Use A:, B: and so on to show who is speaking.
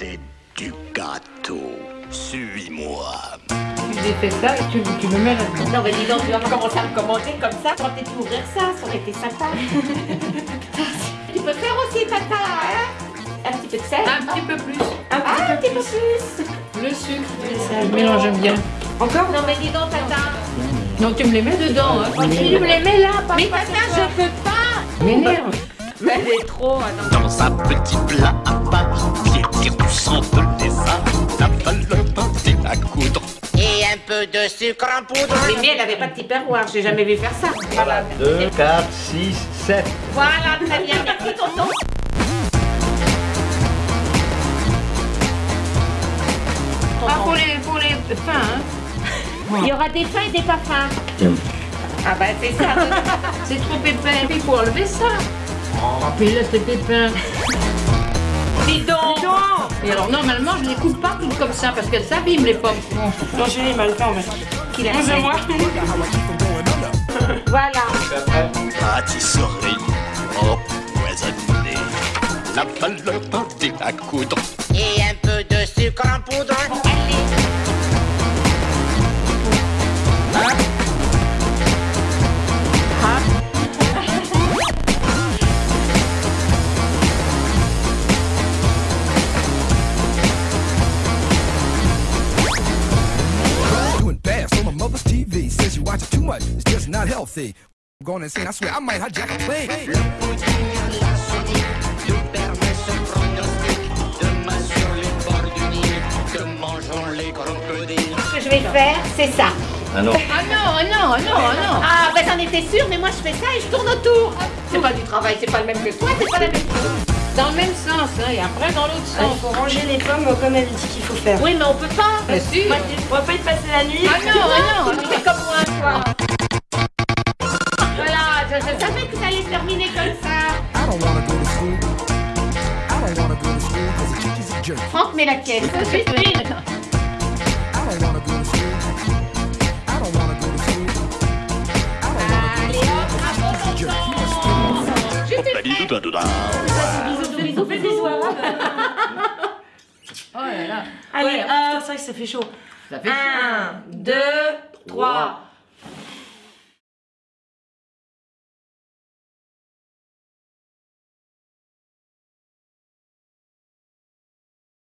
A: c'est du gâteau. Suis-moi.
B: J'ai fait ça et tu, tu me mets là-dedans.
C: Non mais dis donc, tu vas pas commencer à me commander comme ça quand t'es ouvrir ça, ça aurait été sympa. tu peux faire aussi tata, hein? Un petit peu de sel
B: Un petit peu plus.
C: Un petit, un petit peu plus
B: Le sucre, je mélange bien.
C: Encore? Non mais dis donc tata
B: Non, tu me les mets dedans. Hein.
C: Tu me les mets là, papa Mais tata, je peux pas
B: M'énerve.
C: Elle est trop, attends.
A: Dans un petit plat à part, piétir du sang de lézard, la valeur pâté à coudre.
D: Et un peu de sucre en poudre.
C: Mais elle avait pas de petit perroir, j'ai jamais vu faire ça. Voilà.
E: 2, 4, 6, 7.
C: Voilà, très bien, merci tonton.
B: Ah, pour les, pour les fins, hein.
C: Il y aura des fins et des pas fins. Ah bah c'est ça.
B: C'est trop épais. Il faut enlever ça. Oh, puis laisse les pépins.
C: Dis donc
B: Et alors, normalement, je les coupe pas toutes comme ça parce qu'elles s'abîment les pommes.
F: Non, j'ai mal le temps, mais.
C: qu'il a
F: C'est moi.
C: Voilà.
A: Pâtisserie empoisonnée, la valeur pâté à coudre.
D: Et un peu de sucre en poudre.
G: Watch it too much. It's just not healthy. I'm going insane. I swear I might hijack a plane.
C: Ce que je vais faire, c'est ça.
E: Ah non.
B: Ah non, ah non, ah non, ah non.
C: Ah bah j'en étais sûre, mais moi je fais ça et je tourne autour. C'est pas du travail, c'est pas le même que toi, c'est pas la même chose.
B: Dans le même sens, hein, et après dans l'autre sens.
F: il faut ranger les pommes comme elle dit qu'il faut faire.
C: Oui, mais on peut pas.
B: Bien sûr.
F: Moi, on va pas y passer la nuit.
B: Ah non, ah non.
C: Savais que ça allait se terminer comme ça.
G: I don't wanna go to school. I don't wanna go to school because the teacher's a jerk.
C: Franck met la caisse.
B: Oh là là.
F: Allez,
B: Ouais,
F: hop. Putain, c'est vrai que ça fait chaud.
B: Ça fait
F: 1, 2, 3.